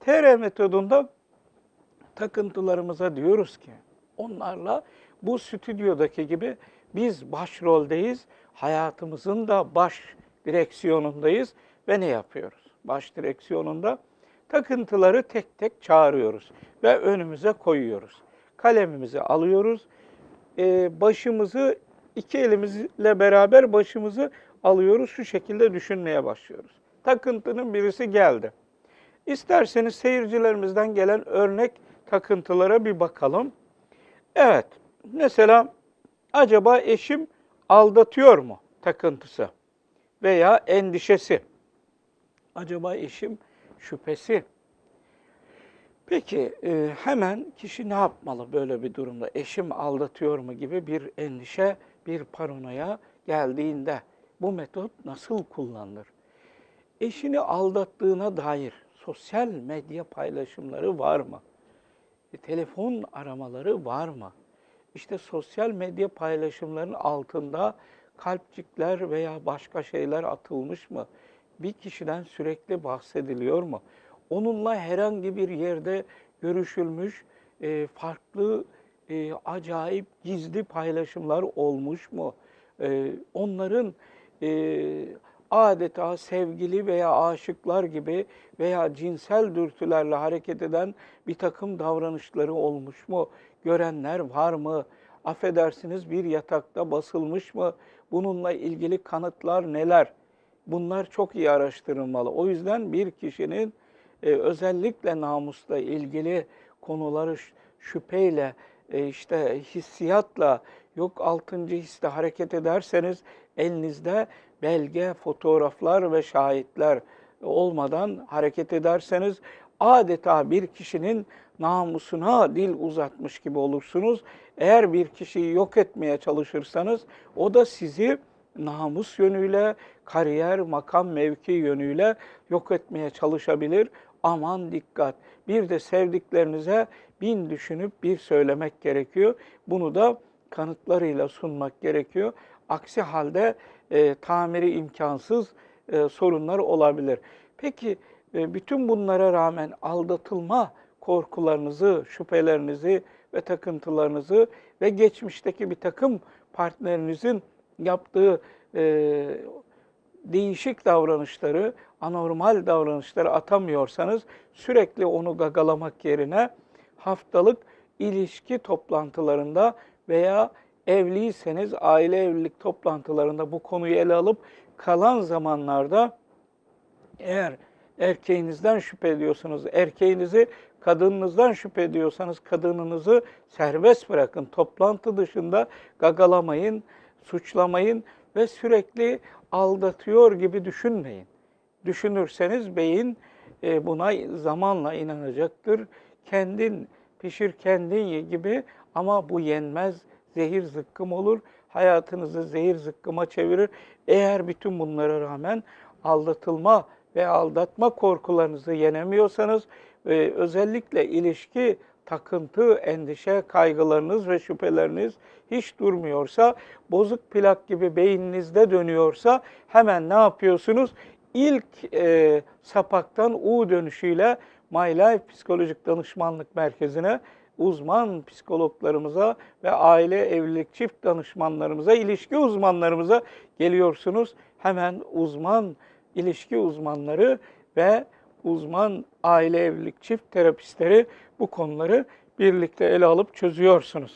TR metodunda takıntılarımıza diyoruz ki onlarla bu stüdyodaki gibi biz başroldeyiz. Hayatımızın da baş direksiyonundayız ve ne yapıyoruz? Baş direksiyonunda takıntıları tek tek çağırıyoruz ve önümüze koyuyoruz. Kalemimizi alıyoruz. Ee, başımızı iki elimizle beraber başımızı alıyoruz. Şu şekilde düşünmeye başlıyoruz. Takıntının birisi geldi. İsterseniz seyircilerimizden gelen örnek takıntılara bir bakalım. Evet, mesela acaba eşim aldatıyor mu takıntısı veya endişesi? Acaba eşim şüphesi? Peki e, hemen kişi ne yapmalı böyle bir durumda? Eşim aldatıyor mu gibi bir endişe, bir paranoya geldiğinde bu metot nasıl kullanılır? Eşini aldattığına dair sosyal medya paylaşımları var mı? E, telefon aramaları var mı? İşte sosyal medya paylaşımlarının altında kalpçikler veya başka şeyler atılmış mı? Bir kişiden sürekli bahsediliyor mu? Onunla herhangi bir yerde görüşülmüş, e, farklı, e, acayip, gizli paylaşımlar olmuş mu? E, onların e, adeta sevgili veya aşıklar gibi veya cinsel dürtülerle hareket eden bir takım davranışları olmuş mu? Görenler var mı? Affedersiniz bir yatakta basılmış mı? Bununla ilgili kanıtlar neler? Bunlar çok iyi araştırılmalı. O yüzden bir kişinin e, özellikle namusla ilgili konuları şüpheyle, e, işte hissiyatla, yok altıncı hisse hareket ederseniz elinizde belge, fotoğraflar ve şahitler olmadan hareket ederseniz adeta bir kişinin namusuna dil uzatmış gibi olursunuz. Eğer bir kişiyi yok etmeye çalışırsanız o da sizi namus yönüyle, kariyer, makam, mevki yönüyle yok etmeye çalışabilir. Aman dikkat. Bir de sevdiklerinize bin düşünüp bir söylemek gerekiyor. Bunu da kanıtlarıyla sunmak gerekiyor. Aksi halde e, tamiri imkansız e, sorunlar olabilir. Peki e, bütün bunlara rağmen aldatılma korkularınızı, şüphelerinizi ve takıntılarınızı ve geçmişteki bir takım partnerinizin yaptığı e, değişik davranışları, anormal davranışları atamıyorsanız sürekli onu gagalamak yerine haftalık ilişki toplantılarında veya evliyseniz aile evlilik toplantılarında bu konuyu ele alıp kalan zamanlarda eğer erkeğinizden şüphe ediyorsanız, erkeğinizi kadınınızdan şüphe ediyorsanız kadınınızı serbest bırakın. Toplantı dışında gagalamayın, suçlamayın ve sürekli aldatıyor gibi düşünmeyin. Düşünürseniz beyin e, buna zamanla inanacaktır. Kendin pişir kendin ye gibi ama bu yenmez zehir zıkkım olur. Hayatınızı zehir zıkkıma çevirir. Eğer bütün bunlara rağmen aldatılma ve aldatma korkularınızı yenemiyorsanız e, özellikle ilişki takıntı, endişe, kaygılarınız ve şüpheleriniz hiç durmuyorsa, bozuk plak gibi beyninizde dönüyorsa hemen ne yapıyorsunuz? İlk e, sapaktan U dönüşüyle My Life Psikolojik Danışmanlık Merkezi'ne uzman psikologlarımıza ve aile evlilik çift danışmanlarımıza, ilişki uzmanlarımıza geliyorsunuz. Hemen uzman ilişki uzmanları ve uzman aile evlilik çift terapistleri bu konuları birlikte ele alıp çözüyorsunuz.